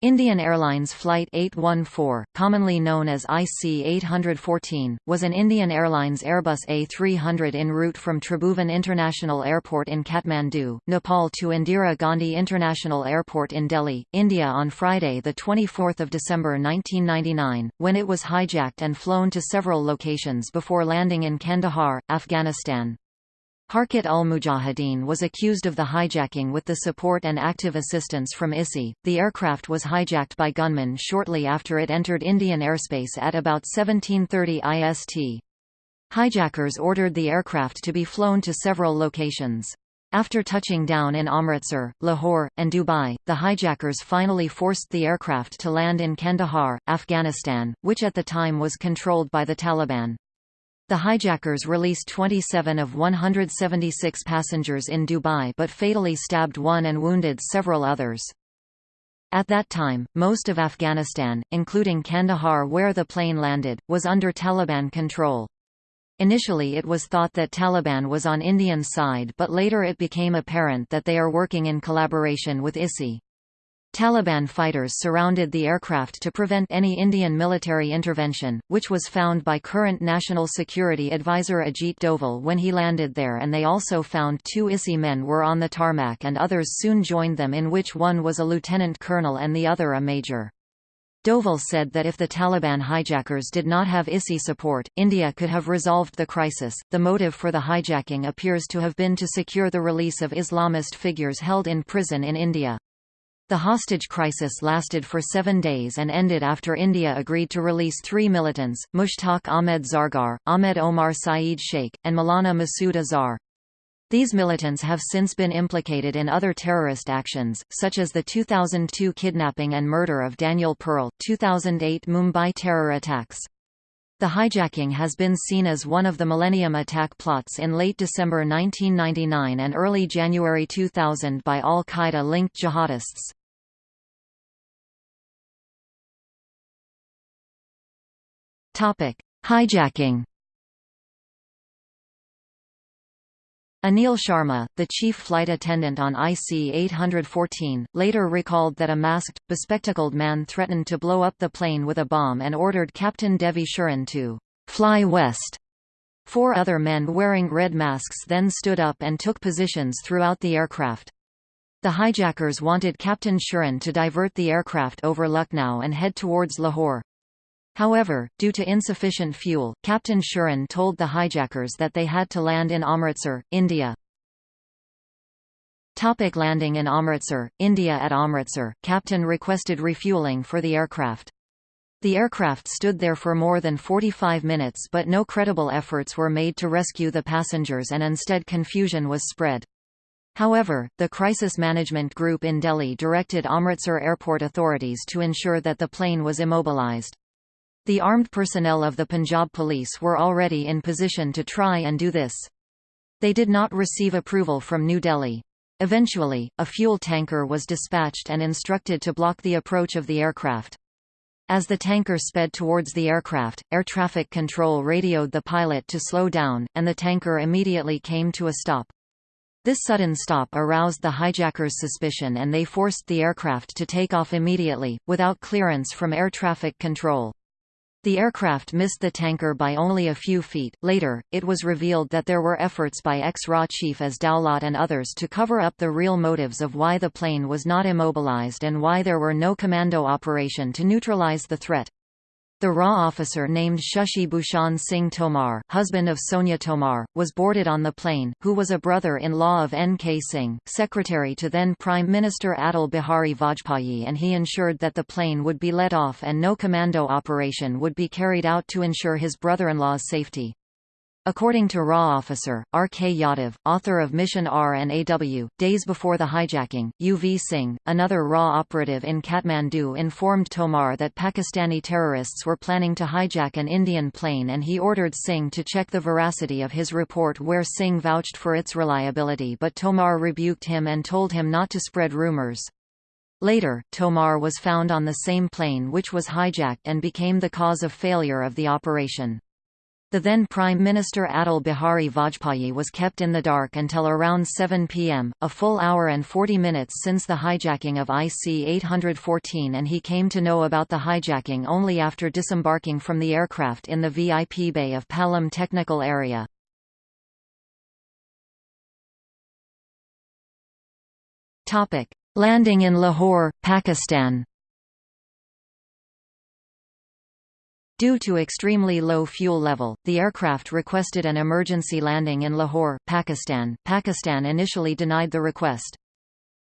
Indian Airlines Flight 814, commonly known as IC-814, was an Indian Airlines Airbus A300 en route from Tribhuvan International Airport in Kathmandu, Nepal to Indira Gandhi International Airport in Delhi, India on Friday 24 December 1999, when it was hijacked and flown to several locations before landing in Kandahar, Afghanistan. Harkat al-Mujahideen was accused of the hijacking with the support and active assistance from ISI. The aircraft was hijacked by gunmen shortly after it entered Indian airspace at about 1730 IST. Hijackers ordered the aircraft to be flown to several locations. After touching down in Amritsar, Lahore, and Dubai, the hijackers finally forced the aircraft to land in Kandahar, Afghanistan, which at the time was controlled by the Taliban. The hijackers released 27 of 176 passengers in Dubai but fatally stabbed one and wounded several others. At that time, most of Afghanistan, including Kandahar where the plane landed, was under Taliban control. Initially it was thought that Taliban was on Indian side but later it became apparent that they are working in collaboration with ISI. Taliban fighters surrounded the aircraft to prevent any Indian military intervention, which was found by current National Security Advisor Ajit Doval when he landed there and they also found two ISI men were on the tarmac and others soon joined them in which one was a lieutenant colonel and the other a major. Doval said that if the Taliban hijackers did not have ISI support, India could have resolved the crisis. The motive for the hijacking appears to have been to secure the release of Islamist figures held in prison in India. The hostage crisis lasted for seven days and ended after India agreed to release three militants, Mushtaq Ahmed Zargar, Ahmed Omar Saeed Sheikh, and Maulana Masood Azhar. These militants have since been implicated in other terrorist actions, such as the 2002 kidnapping and murder of Daniel Pearl, 2008 Mumbai terror attacks. The hijacking has been seen as one of the Millennium attack plots in late December 1999 and early January 2000 by al-Qaeda-linked jihadists. Topic: Hijacking. Anil Sharma, the chief flight attendant on IC-814, later recalled that a masked, bespectacled man threatened to blow up the plane with a bomb and ordered Captain Devi Sharan to «fly west». Four other men wearing red masks then stood up and took positions throughout the aircraft. The hijackers wanted Captain Sharan to divert the aircraft over Lucknow and head towards Lahore. However, due to insufficient fuel, Captain Sharan told the hijackers that they had to land in Amritsar, India. Topic landing in Amritsar, India At Amritsar, Captain requested refueling for the aircraft. The aircraft stood there for more than 45 minutes but no credible efforts were made to rescue the passengers and instead confusion was spread. However, the Crisis Management Group in Delhi directed Amritsar airport authorities to ensure that the plane was immobilized. The armed personnel of the Punjab police were already in position to try and do this. They did not receive approval from New Delhi. Eventually, a fuel tanker was dispatched and instructed to block the approach of the aircraft. As the tanker sped towards the aircraft, air traffic control radioed the pilot to slow down, and the tanker immediately came to a stop. This sudden stop aroused the hijackers' suspicion and they forced the aircraft to take off immediately, without clearance from air traffic control. The aircraft missed the tanker by only a few feet. Later, it was revealed that there were efforts by ex-RAW chief A. S. Dulat and others to cover up the real motives of why the plane was not immobilized and why there were no commando operation to neutralize the threat. The RAW officer named Shashi Bhushan Singh Tomar husband of Sonia Tomar, was boarded on the plane, who was a brother-in-law of N.K. Singh, secretary to then Prime Minister Atal Bihari Vajpayee and he ensured that the plane would be let off and no commando operation would be carried out to ensure his brother-in-law's safety. According to RAW officer, R. K. Yadav, author of Mission R and AW, days before the hijacking, U. V. Singh, another RAW operative in Kathmandu informed Tomar that Pakistani terrorists were planning to hijack an Indian plane and he ordered Singh to check the veracity of his report where Singh vouched for its reliability but Tomar rebuked him and told him not to spread rumors. Later, Tomar was found on the same plane which was hijacked and became the cause of failure of the operation. The then Prime Minister Atal Bihari Vajpayee was kept in the dark until around 7 pm, a full hour and 40 minutes since the hijacking of IC-814 and he came to know about the hijacking only after disembarking from the aircraft in the VIP bay of Palam Technical Area. Landing in Lahore, Pakistan Due to extremely low fuel level, the aircraft requested an emergency landing in Lahore, Pakistan. Pakistan initially denied the request.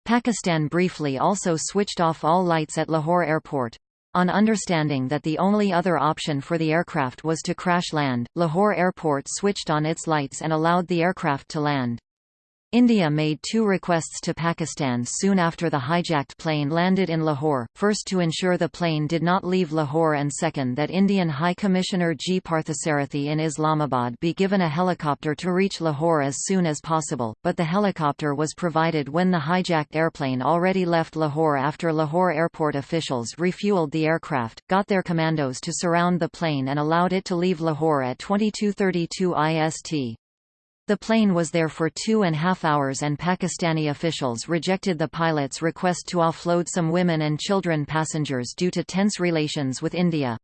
Pakistan briefly also switched off all lights at Lahore airport. On understanding that the only other option for the aircraft was to crash land, Lahore airport switched on its lights and allowed the aircraft to land. India made two requests to Pakistan soon after the hijacked plane landed in Lahore, first to ensure the plane did not leave Lahore and second that Indian High Commissioner G. Parthasarathi in Islamabad be given a helicopter to reach Lahore as soon as possible, but the helicopter was provided when the hijacked airplane already left Lahore after Lahore airport officials refueled the aircraft, got their commandos to surround the plane and allowed it to leave Lahore at 2232 IST. The plane was there for two and a half hours and Pakistani officials rejected the pilot's request to offload some women and children passengers due to tense relations with India.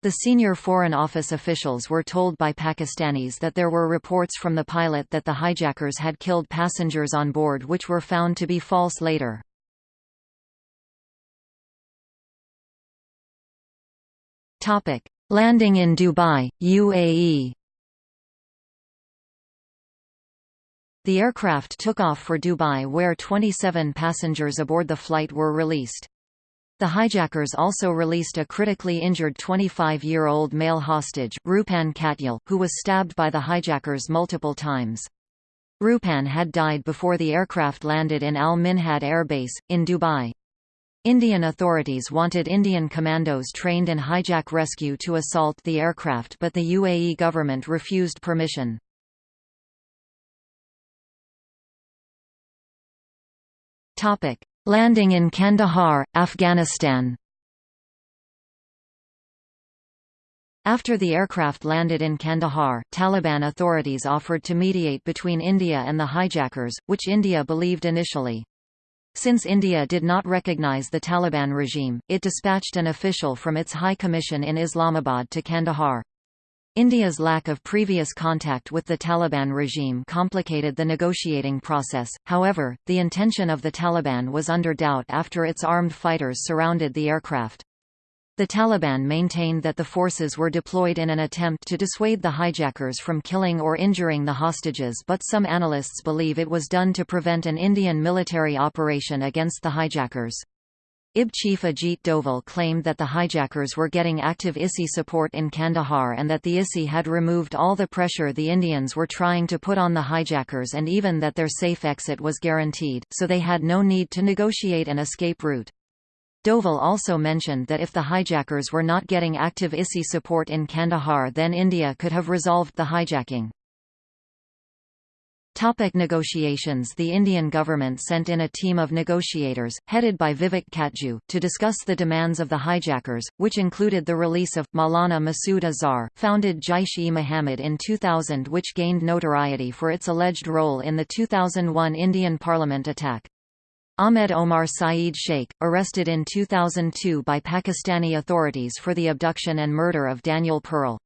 The senior Foreign Office officials were told by Pakistanis that there were reports from the pilot that the hijackers had killed passengers on board which were found to be false later. Landing in Dubai, UAE The aircraft took off for Dubai where 27 passengers aboard the flight were released. The hijackers also released a critically injured 25-year-old male hostage, Rupan Katyal, who was stabbed by the hijackers multiple times. Rupan had died before the aircraft landed in Al Minhad Air Base, in Dubai. Indian authorities wanted Indian commandos trained in hijack rescue to assault the aircraft but the UAE government refused permission. Topic: Landing in Kandahar, Afghanistan. After the aircraft landed in Kandahar, Taliban authorities offered to mediate between India and the hijackers, which India believed initially. Since India did not recognize the Taliban regime, it dispatched an official from its High Commission in Islamabad to Kandahar. India's lack of previous contact with the Taliban regime complicated the negotiating process, however, the intention of the Taliban was under doubt after its armed fighters surrounded the aircraft. The Taliban maintained that the forces were deployed in an attempt to dissuade the hijackers from killing or injuring the hostages but some analysts believe it was done to prevent an Indian military operation against the hijackers. IB chief Ajit Doval claimed that the hijackers were getting active ISI support in Kandahar and that the ISI had removed all the pressure the Indians were trying to put on the hijackers and even that their safe exit was guaranteed, so they had no need to negotiate an escape route. Doval also mentioned that if the hijackers were not getting active ISI support in Kandahar then India could have resolved the hijacking. Topic negotiations The Indian government sent in a team of negotiators, headed by Vivek Katju, to discuss the demands of the hijackers, which included the release of Maulana Masood Azhar, founded Jaish-e-Mohammed in 2000 which gained notoriety for its alleged role in the 2001 Indian parliament attack. Ahmed Omar Saeed Sheikh, arrested in 2002 by Pakistani authorities for the abduction and murder of Daniel Pearl.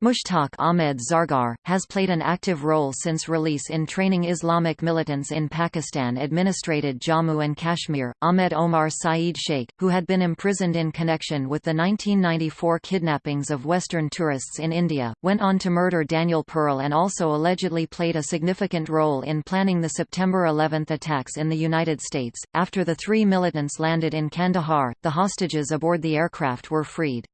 Mushtaq Ahmed Zargar, has played an active role since release in training Islamic militants in Pakistan administrated Jammu and Kashmir. Ahmed Omar Saeed Sheikh, who had been imprisoned in connection with the 1994 kidnappings of Western tourists in India, went on to murder Daniel Pearl and also allegedly played a significant role in planning the September 11 attacks in the United States. After the three militants landed in Kandahar, the hostages aboard the aircraft were freed.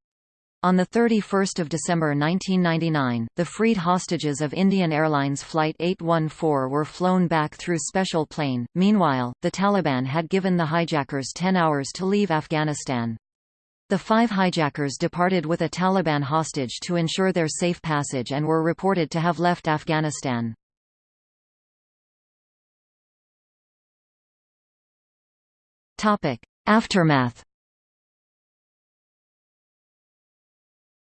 On 31 December 1999, the freed hostages of Indian Airlines Flight 814 were flown back through special plane. Meanwhile, the Taliban had given the hijackers 10 hours to leave Afghanistan. The five hijackers departed with a Taliban hostage to ensure their safe passage and were reported to have left Afghanistan. Aftermath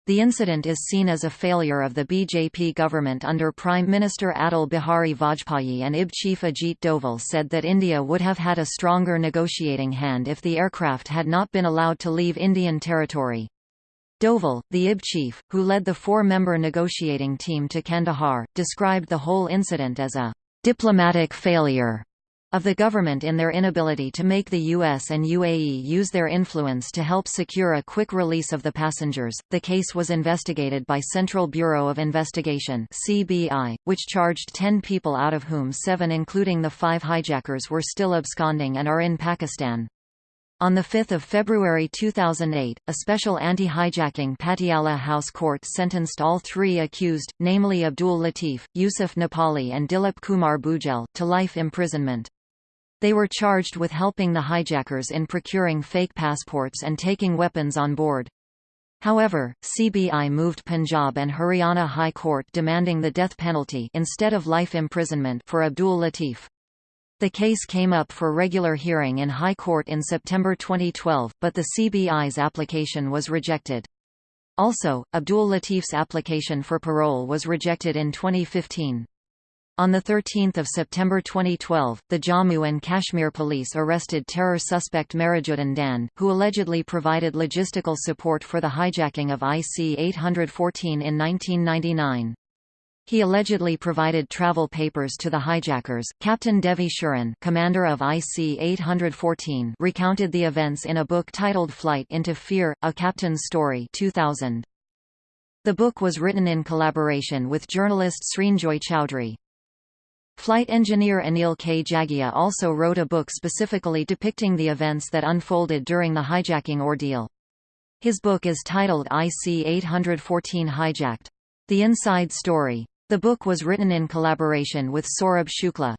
The incident is seen as a failure of the BJP government under Prime Minister Atal Bihari Vajpayee and IB chief Ajit Doval said that India would have had a stronger negotiating hand if the aircraft had not been allowed to leave Indian territory. Doval, the IB chief, who led the four-member negotiating team to Kandahar, described the whole incident as a diplomatic failure of the government in their inability to make the US and UAE use their influence to help secure a quick release of the passengers. The case was investigated by Central Bureau of Investigation (CBI), which charged 10 people out of whom 7 including the 5 hijackers were still absconding and are in Pakistan. On 5 February 2008, a special anti-hijacking Patiala House Court sentenced all three accused, namely Abdul Latif, Yusuf Nepali and Dilip Kumar Bujel, to life imprisonment. They were charged with helping the hijackers in procuring fake passports and taking weapons on board. However, CBI moved Punjab and Haryana High Court demanding the death penalty instead of life imprisonment for Abdul Latif. The case came up for regular hearing in High Court in September 2012, but the CBI's application was rejected. Also, Abdul Latif's application for parole was rejected in 2015. On 13 September 2012, the Jammu and Kashmir police arrested terror suspect Mehrajuddin Dand, who allegedly provided logistical support for the hijacking of IC-814 in 1999. He allegedly provided travel papers to the hijackers. Captain Devi Sharan, commander of IC-814, recounted the events in a book titled Flight into Fear: A Captain's Story, 2000. The book was written in collaboration with journalist Srinjoy Chowdhury. Flight engineer Anil K. Jagia also wrote a book specifically depicting the events that unfolded during the hijacking ordeal. His book is titled IC-814 Hijacked. The Inside Story. The book was written in collaboration with Saurabh Shukla.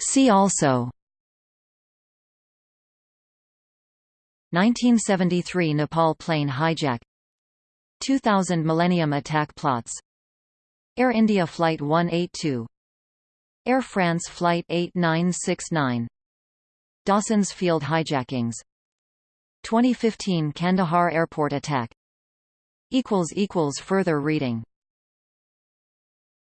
See also 1973 Nepal plane hijack 2000 Millennium attack plots. Air India Flight 182 Air France Flight 8969 Dawson's Field hijackings. 2015 Kandahar airport attack. Further reading